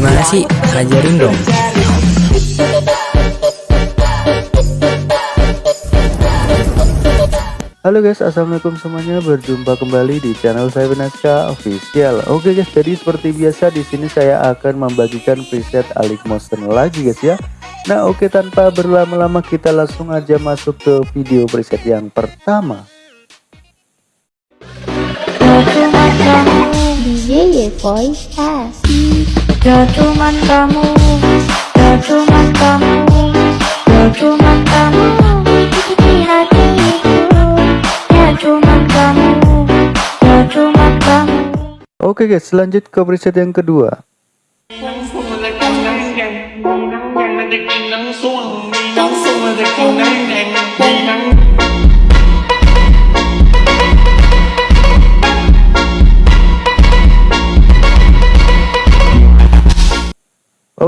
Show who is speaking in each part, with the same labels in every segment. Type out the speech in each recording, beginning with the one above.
Speaker 1: Gimana sih? Ajarin dong.
Speaker 2: Halo guys, assalamualaikum semuanya. Berjumpa kembali di channel saya Benaska Official. Oke guys, jadi seperti biasa di sini saya akan membagikan preset Alik Monster lagi guys ya. Nah oke tanpa berlama-lama kita langsung aja masuk ke video preset yang pertama.
Speaker 3: DJ Voice Gak cuman kamu Gak cuman kamu Gak cuman kamu Di hatiku Gak cuman kamu Gak cuman kamu
Speaker 2: Oke guys, lanjut ke preset yang kedua.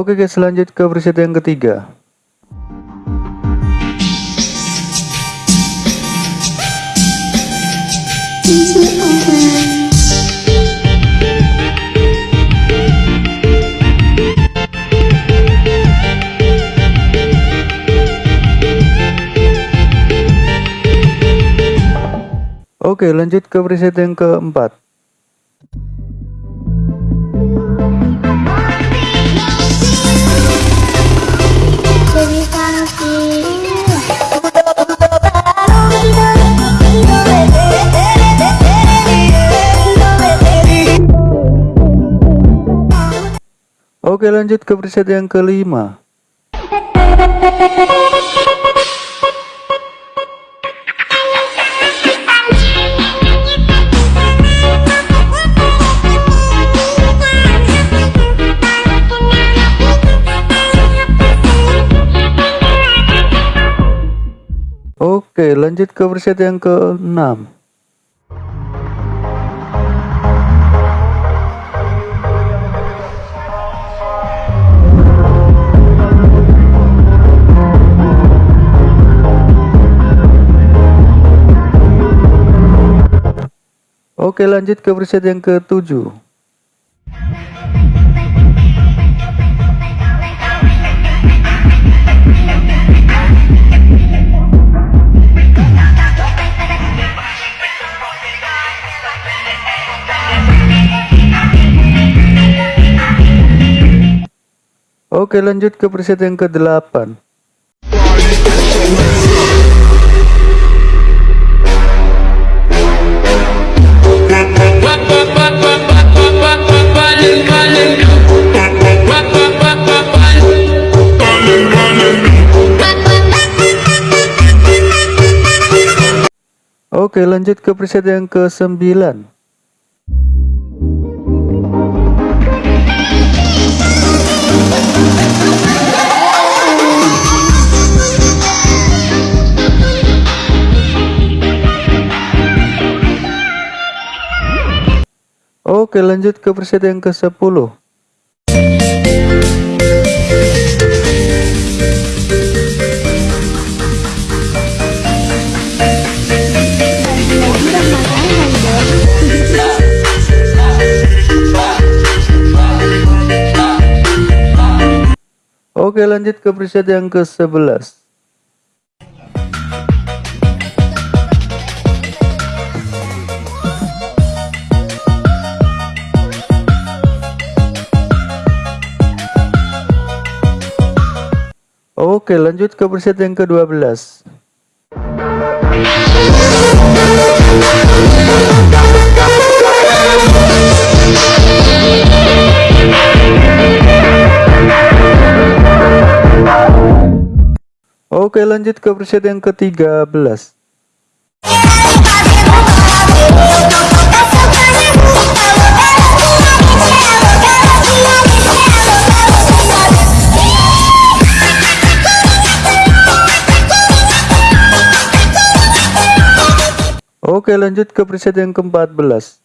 Speaker 2: Oke guys, lanjut ke preset yang ketiga. Oke, lanjut ke preset yang keempat. Oke, lanjut ke preset yang kelima. Oke, lanjut ke preset yang keenam. Oke, lanjut ke preset yang ketujuh. Oke, lanjut ke preset yang ke-8. Oke, lanjut ke preset yang ke-9. Oke, lanjut ke preset yang ke-10. Oke, lanjut ke preset yang ke-11. Oke, lanjut ke preset yang ke-12. Oke, lanjut ke preset yang ke-13. Oke, lanjut ke preset yang ke-14.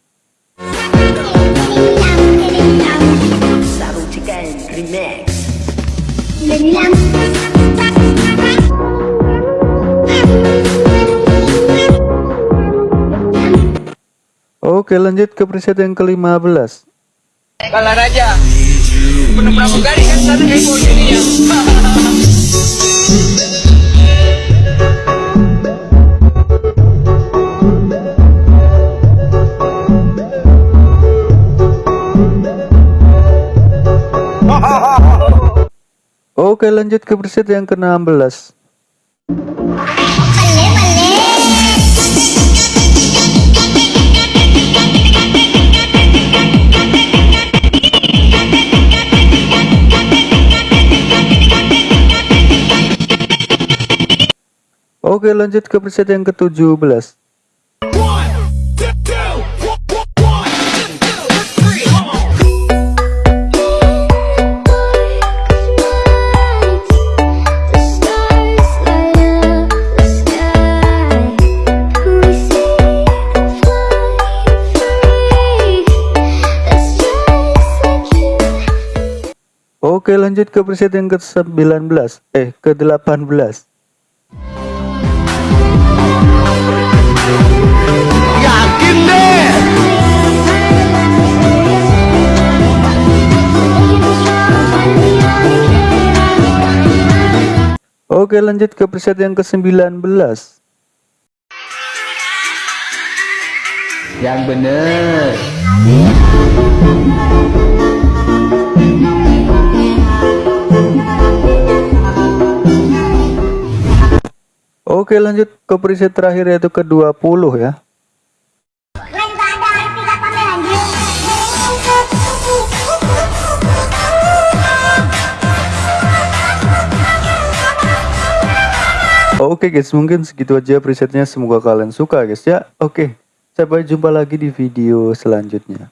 Speaker 2: Oke, lanjut ke preset yang ke-15.
Speaker 4: Kalah raja.
Speaker 1: penuh pramugari kan sana heboh ini ya
Speaker 2: Oke lanjut ke preset yang ke-16 Oke lanjut ke preset yang ke-17 Oke lanjut ke preset yang ke-19 Eh ke-18
Speaker 4: Yakin deh.
Speaker 2: Oke lanjut ke preset yang ke-19
Speaker 4: Yang bener.
Speaker 2: Oke lanjut ke preset terakhir yaitu ke-20 ya. Oke guys mungkin segitu aja presetnya. Semoga kalian suka guys ya. Oke sampai jumpa lagi di video selanjutnya